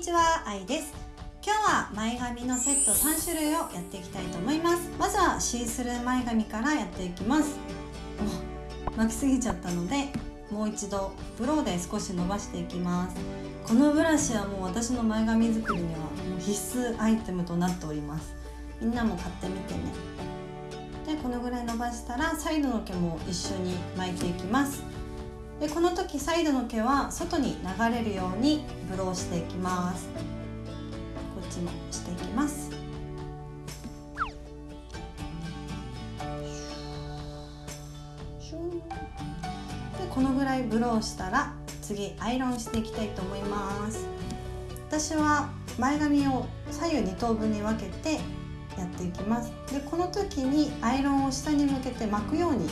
にちは、あいです。今日は前髪のセット3種類をやっていきたいと思います。まずはシースルー前髪からやっていきます。お巻きすぎちゃったのでもう一度ブローで少し伸ばしていきます。このブラシはもう私の前髪作りにはもう必須アイテムとなっております。みんなも買ってみてね。でこのぐらい伸ばしたらサイドの毛も一緒に巻いていきます。でこの時サイドの毛は外に流れるようにブローしていきます。こっちもしていきます。でこのぐらいブローしたら次アイロンしていきたいと思います。私は前髪を左右2等分に分けてやっていきます。でこの時にアイロンを下に向けて巻くように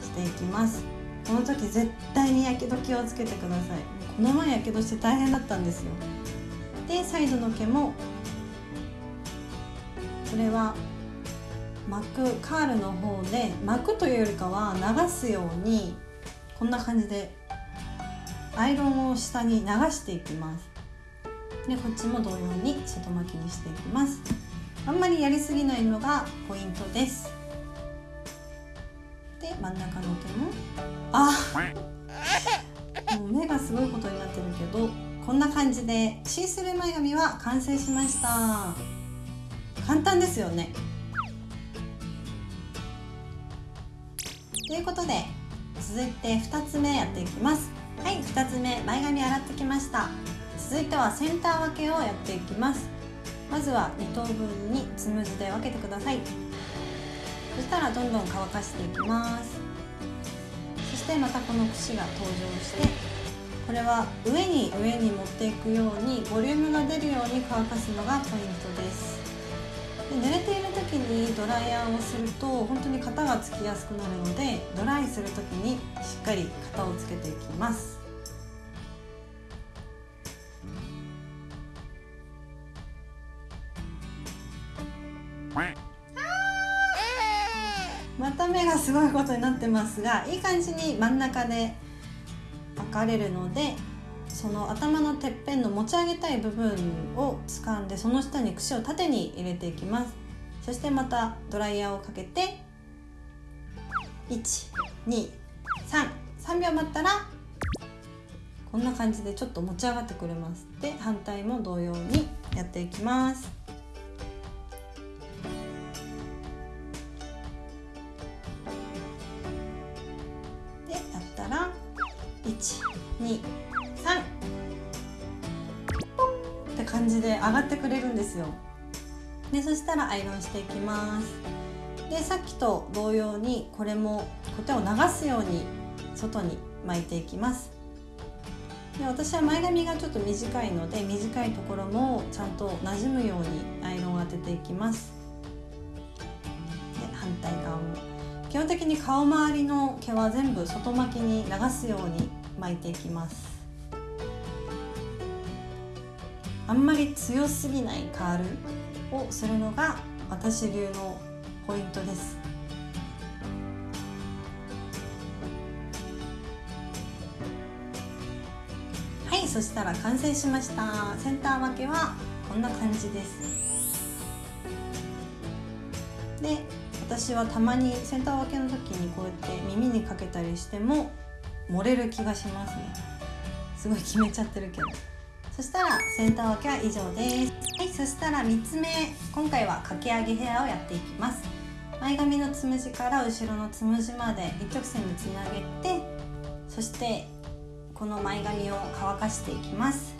していきます。この時絶対にやけど気をつけてください。この前やけどして大変だったんですよ。でサイドの毛もこれは巻くカールの方で巻くというよりかは流すようにこんな感じでアイロンを下に流していきます。でこっちも同様に外巻きにしていきます。あんまりやりすぎないのがポイントです。で真ん中の毛も。あもう目がすごいことになってるけどこんな感じでシースルー前髪は完成しました。簡単ですよね。ということで続いて2つ目やっていきます。はい2つ目前髪洗ってきました。続いてはセンター分けをやっていきます。まずは2等分につむじで分けてください。そしたらどんどん乾かしていきます。そしてまたこの櫛が登場してこれは上に上に持っていくようにボリュームが出るように乾かすのがポイントです。で濡れている時にドライヤーをすると本当に型がつきやすくなるのでドライする時にしっかり型をつけていきます。また目がすごいことになってますがいい感じに真ん中で分かれるのでその頭のてっぺんの持ち上げたい部分を掴んでその下に櫛を縦に入れていきます。そしてまたドライヤーをかけて123 3秒待ったらこんな感じでちょっと持ち上がってくれます。で反対も同様にやっていきます。123って感じで上がってくれるんですよ。でそしたらアイロンしていきます。でさっきと同様にこれもコテを流すように外に巻いていきます。で私は前髪がちょっと短いので短いところもちゃんと馴染むようにアイロンを当てていきます。で反対側も。基本的に顔周りの毛は全部外巻きに流すように巻いていきます。あんまり強すぎないカールをするのが私流のポイントです。はいそしたら完成しました。センター分けはこんな感じです。で私はたまにセンター分けの時にこうやって耳にかけたりしても漏れる気がしますね。すごい決めちゃってるけど。そしたらセンター分けは以上です。はいそしたら3つ目。今回はかけ上げヘアをやっていきます。前髪のつむじから後ろのつむじまで一直線につなげてそしてこの前髪を乾かしていきます。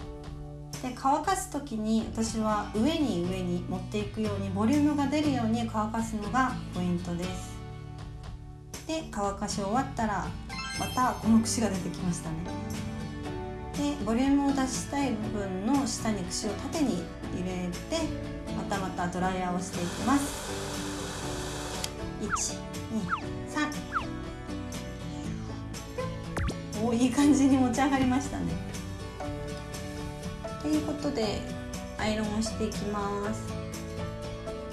で乾かす時に私は上に上に持っていくようにボリュームが出るように乾かすのがポイントです。で乾かし終わったらまたこの櫛が出てきましたね。でボリュームを出したい部分の下に櫛を縦に入れてまたまたドライヤーをしていきます。123おいい感じに持ち上がりましたね。ということでアイロンをしていきます。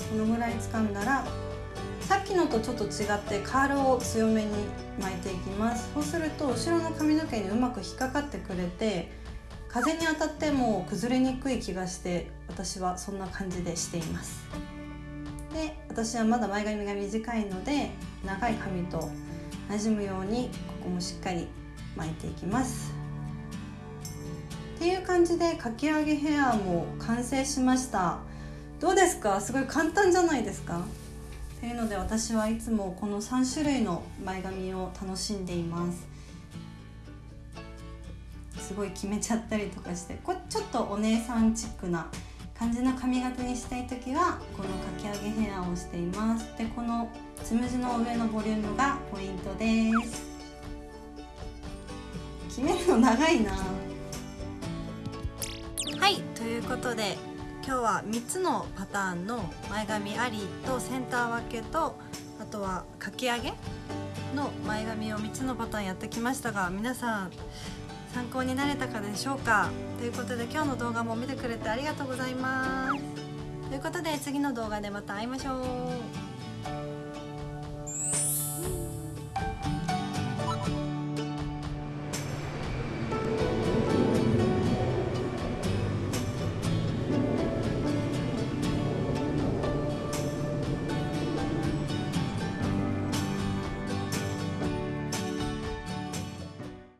このぐらい掴んだらさっきのとちょっと違ってカールを強めに巻いていきます。そうすると後ろの髪の毛にうまく引っかかってくれて風に当たっても崩れにくい気がして私はそんな感じでしています。で私はまだ前髪が短いので長い髪と馴染むようにここもしっかり巻いていきます。っていう感じでかき上げヘアも完成しました。どうですか？すごい簡単じゃないですか？っていうので私はいつもこの3種類の前髪を楽しんでいます。すごい決めちゃったりとかしてこれちょっとお姉さんチックな感じの髪型にしたい時はこのかき上げヘアをしています。でこのつむじの上のボリュームがポイントです。決めるの長いな。はいということで今日は3つのパターンの前髪ありとセンター分けとあとはかき上げの前髪を3つのパターンやってきましたが皆さん参考になれたかでしょうか？ということで今日の動画も見てくれてありがとうございます。ということで次の動画でまた会いましょう。